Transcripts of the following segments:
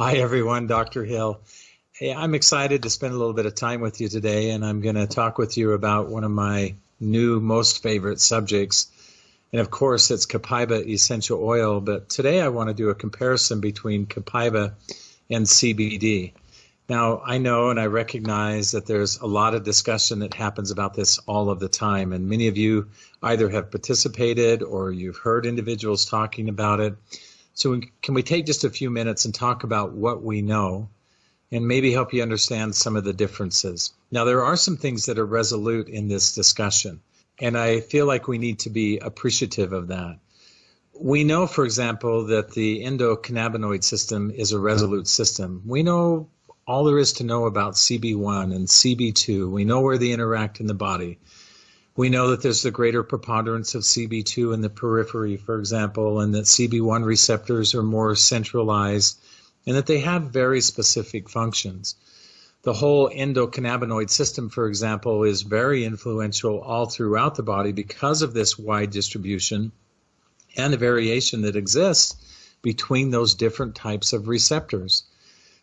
Hi, everyone. Dr. Hill. Hey, I'm excited to spend a little bit of time with you today, and I'm going to talk with you about one of my new most favorite subjects. And of course, it's Copaiba essential oil. But today I want to do a comparison between Copaiba and CBD. Now, I know and I recognize that there's a lot of discussion that happens about this all of the time, and many of you either have participated or you've heard individuals talking about it. So, can we take just a few minutes and talk about what we know and maybe help you understand some of the differences? Now, there are some things that are resolute in this discussion, and I feel like we need to be appreciative of that. We know, for example, that the endocannabinoid system is a resolute system. We know all there is to know about CB1 and CB2. We know where they interact in the body. We know that there's the greater preponderance of CB2 in the periphery, for example, and that CB1 receptors are more centralized and that they have very specific functions. The whole endocannabinoid system, for example, is very influential all throughout the body because of this wide distribution and the variation that exists between those different types of receptors.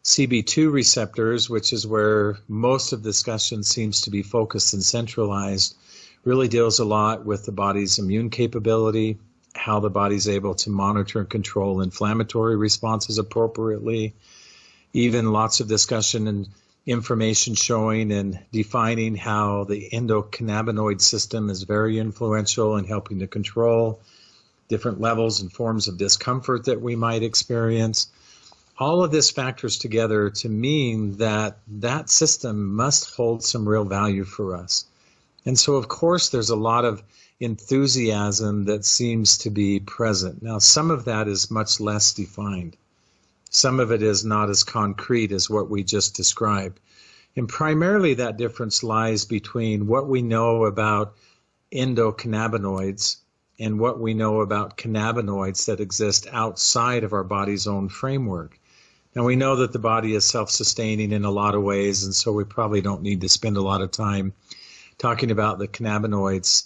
CB2 receptors, which is where most of the discussion seems to be focused and centralized, really deals a lot with the body's immune capability, how the body's able to monitor and control inflammatory responses appropriately, even lots of discussion and information showing and defining how the endocannabinoid system is very influential in helping to control different levels and forms of discomfort that we might experience all of this factors together to mean that that system must hold some real value for us. And so, of course, there's a lot of enthusiasm that seems to be present. Now, some of that is much less defined. Some of it is not as concrete as what we just described. And primarily that difference lies between what we know about endocannabinoids and what we know about cannabinoids that exist outside of our body's own framework. Now, we know that the body is self sustaining in a lot of ways, and so we probably don't need to spend a lot of time talking about the cannabinoids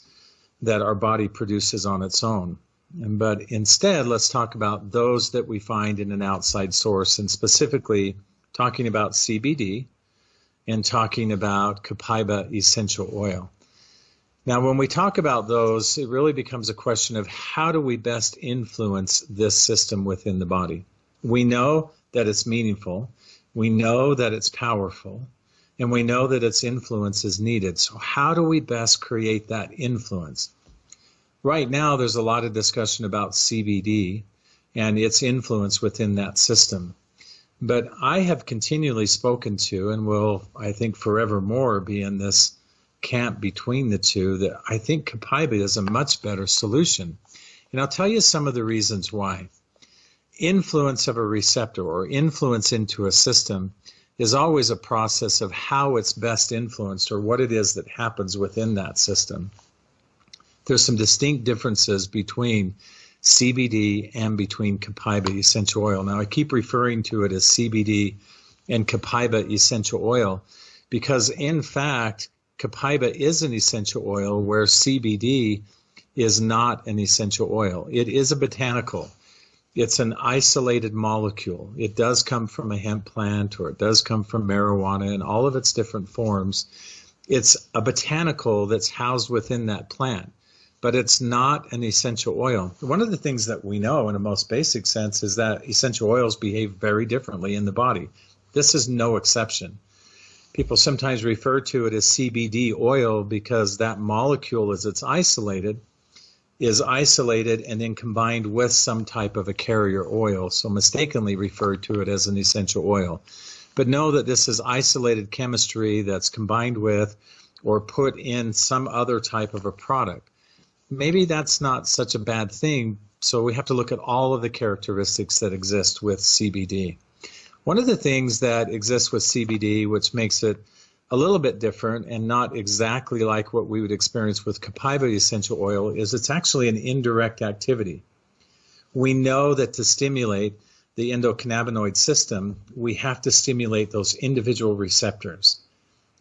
that our body produces on its own. But instead, let's talk about those that we find in an outside source, and specifically talking about CBD and talking about Copaiba essential oil. Now, when we talk about those, it really becomes a question of how do we best influence this system within the body? We know that it's meaningful. We know that it's powerful. And we know that its influence is needed. So, how do we best create that influence? Right now, there's a lot of discussion about CBD and its influence within that system. But I have continually spoken to, and will, I think, forevermore be in this camp between the two, that I think Copaiba is a much better solution. And I'll tell you some of the reasons why influence of a receptor or influence into a system is always a process of how it's best influenced or what it is that happens within that system. There's some distinct differences between CBD and between Copaiba essential oil. Now, I keep referring to it as CBD and Copaiba essential oil because, in fact, Copaiba is an essential oil where CBD is not an essential oil. It is a botanical it's an isolated molecule. It does come from a hemp plant or it does come from marijuana in all of its different forms. It's a botanical that's housed within that plant, but it's not an essential oil. One of the things that we know in a most basic sense is that essential oils behave very differently in the body. This is no exception. People sometimes refer to it as CBD oil because that molecule, as it's isolated, is isolated and then combined with some type of a carrier oil, so mistakenly referred to it as an essential oil. But know that this is isolated chemistry that's combined with or put in some other type of a product. Maybe that's not such a bad thing, so we have to look at all of the characteristics that exist with CBD. One of the things that exists with CBD, which makes it a little bit different and not exactly like what we would experience with Copaiba essential oil is it's actually an indirect activity. We know that to stimulate the endocannabinoid system, we have to stimulate those individual receptors.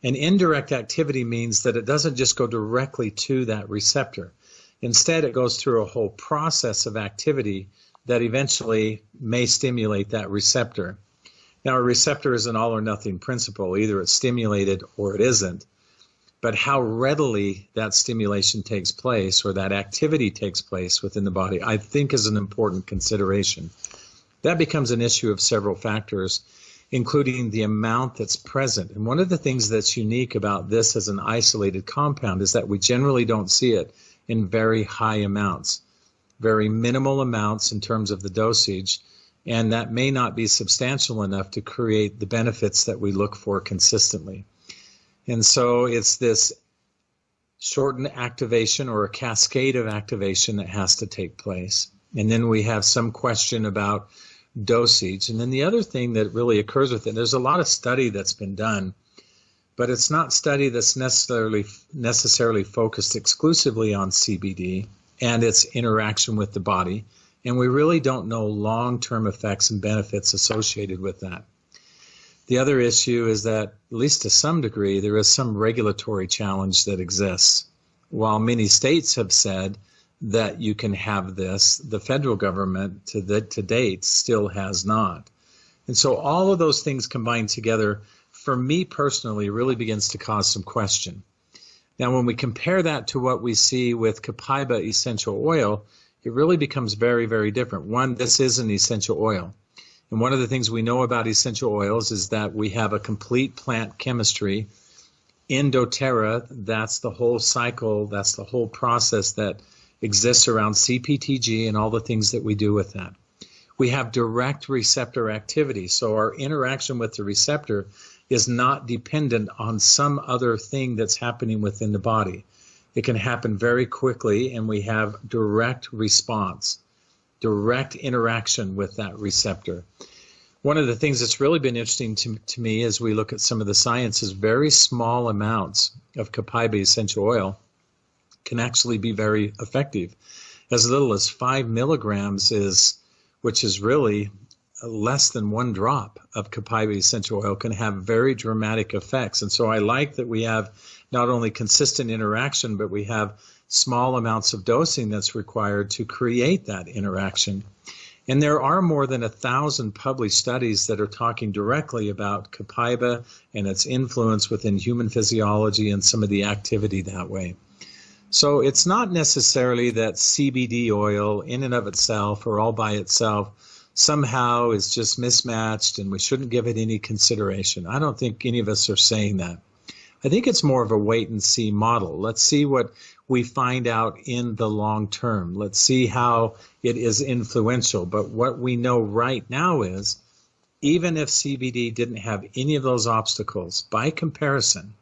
An indirect activity means that it doesn't just go directly to that receptor. Instead, it goes through a whole process of activity that eventually may stimulate that receptor. Now, a receptor is an all or nothing principle. Either it's stimulated or it isn't. But how readily that stimulation takes place or that activity takes place within the body, I think is an important consideration. That becomes an issue of several factors, including the amount that's present. And one of the things that's unique about this as an isolated compound is that we generally don't see it in very high amounts, very minimal amounts in terms of the dosage, and that may not be substantial enough to create the benefits that we look for consistently. And so it's this shortened activation or a cascade of activation that has to take place. And then we have some question about dosage. And then the other thing that really occurs with it, there's a lot of study that's been done, but it's not study that's necessarily necessarily focused exclusively on CBD and its interaction with the body. And we really don't know long-term effects and benefits associated with that. The other issue is that, at least to some degree, there is some regulatory challenge that exists. While many states have said that you can have this, the federal government to, the, to date still has not. And so all of those things combined together, for me personally, really begins to cause some question. Now, when we compare that to what we see with Copaiba essential oil, it really becomes very, very different. One, this is an essential oil. And one of the things we know about essential oils is that we have a complete plant chemistry in doTERRA. That's the whole cycle, that's the whole process that exists around CPTG and all the things that we do with that. We have direct receptor activity. So our interaction with the receptor is not dependent on some other thing that's happening within the body. It can happen very quickly, and we have direct response direct interaction with that receptor. One of the things that's really been interesting to, to me as we look at some of the science is very small amounts of copaiba essential oil can actually be very effective. As little as five milligrams is, which is really less than one drop of copaiba essential oil can have very dramatic effects. And so I like that we have not only consistent interaction, but we have small amounts of dosing that's required to create that interaction. And there are more than a thousand published studies that are talking directly about copaiba and its influence within human physiology and some of the activity that way. So it's not necessarily that CBD oil in and of itself or all by itself somehow is just mismatched and we shouldn't give it any consideration. I don't think any of us are saying that. I think it's more of a wait and see model. Let's see what we find out in the long term. Let's see how it is influential. But what we know right now is even if CBD didn't have any of those obstacles, by comparison,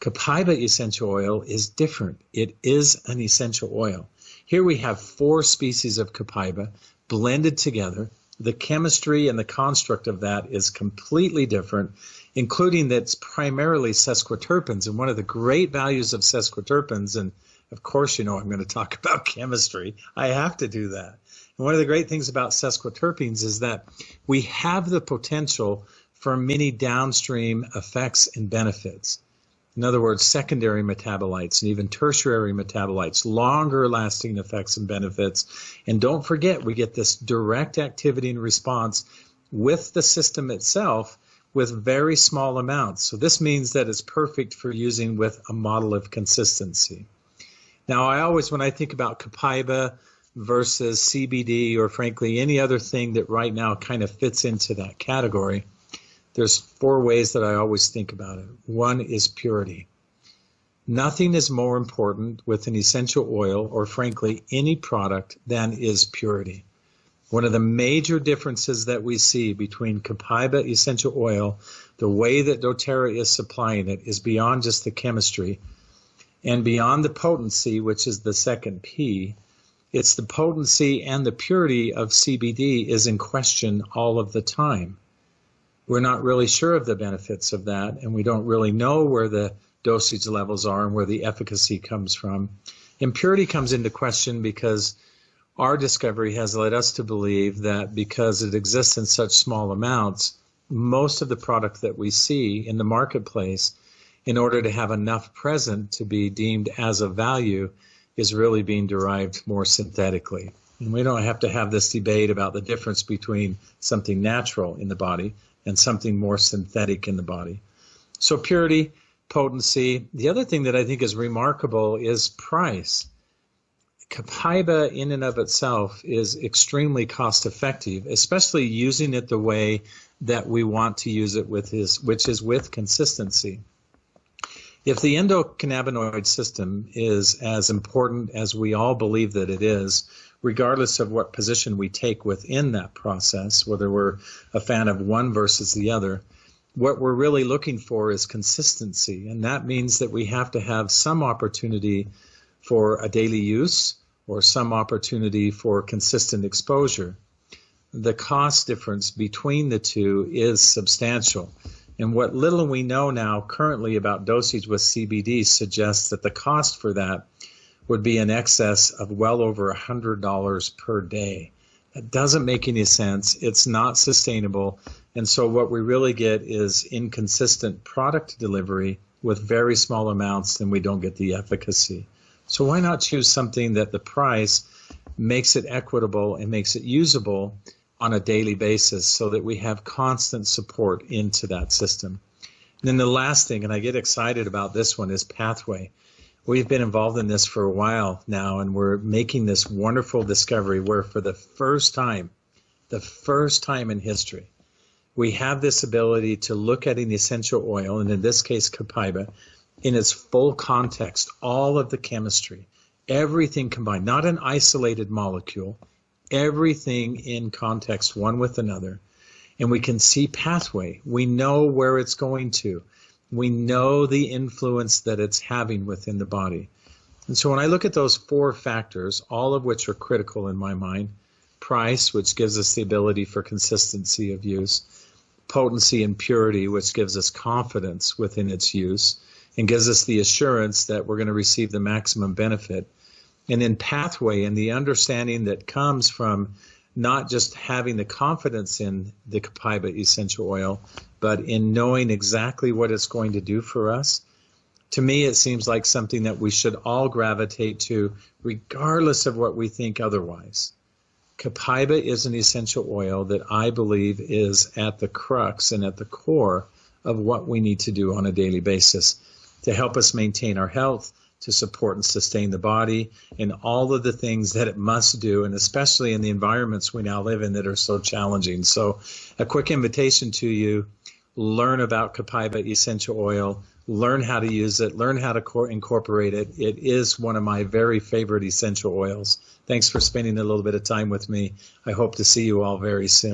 Copaiba essential oil is different. It is an essential oil. Here we have four species of Copaiba blended together. The chemistry and the construct of that is completely different, including that's primarily sesquiterpenes. And one of the great values of sesquiterpenes, and of course, you know, I'm going to talk about chemistry. I have to do that. And one of the great things about sesquiterpenes is that we have the potential for many downstream effects and benefits. In other words, secondary metabolites and even tertiary metabolites, longer lasting effects and benefits. And don't forget, we get this direct activity and response with the system itself with very small amounts. So this means that it's perfect for using with a model of consistency. Now, I always, when I think about Copaiba versus CBD or frankly any other thing that right now kind of fits into that category, there's four ways that I always think about it. One is purity. Nothing is more important with an essential oil or frankly any product than is purity. One of the major differences that we see between Copaiba essential oil, the way that doTERRA is supplying it, is beyond just the chemistry and beyond the potency, which is the second P. It's the potency and the purity of CBD is in question all of the time. We're not really sure of the benefits of that, and we don't really know where the dosage levels are and where the efficacy comes from. Impurity comes into question because our discovery has led us to believe that because it exists in such small amounts, most of the product that we see in the marketplace, in order to have enough present to be deemed as a value, is really being derived more synthetically. And we don't have to have this debate about the difference between something natural in the body and something more synthetic in the body. So, purity, potency. The other thing that I think is remarkable is price. Copaiba, in and of itself, is extremely cost effective, especially using it the way that we want to use it with his, which is with consistency. If the endocannabinoid system is as important as we all believe that it is, regardless of what position we take within that process, whether we're a fan of one versus the other, what we're really looking for is consistency. And that means that we have to have some opportunity for a daily use or some opportunity for consistent exposure, the cost difference between the two is substantial. And what little we know now currently about dosage with CBD suggests that the cost for that would be in excess of well over $100 per day. That doesn't make any sense. It's not sustainable. And so what we really get is inconsistent product delivery with very small amounts, and we don't get the efficacy. So why not choose something that the price makes it equitable and makes it usable on a daily basis so that we have constant support into that system. And then the last thing, and I get excited about this one, is Pathway. We've been involved in this for a while now, and we're making this wonderful discovery where, for the first time, the first time in history, we have this ability to look at an essential oil, and in this case, copaiba, in its full context, all of the chemistry, everything combined, not an isolated molecule, everything in context, one with another. And we can see pathway. We know where it's going to. We know the influence that it's having within the body. And so when I look at those four factors, all of which are critical in my mind price, which gives us the ability for consistency of use, potency and purity, which gives us confidence within its use, and gives us the assurance that we're going to receive the maximum benefit. And in pathway and the understanding that comes from not just having the confidence in the Copaiba essential oil, but in knowing exactly what it's going to do for us. To me, it seems like something that we should all gravitate to, regardless of what we think otherwise. Copaiba is an essential oil that I believe is at the crux and at the core of what we need to do on a daily basis to help us maintain our health, to support and sustain the body, and all of the things that it must do, and especially in the environments we now live in that are so challenging. So, a quick invitation to you learn about Copaiba essential oil, learn how to use it, learn how to incorporate it. It is one of my very favorite essential oils. Thanks for spending a little bit of time with me. I hope to see you all very soon.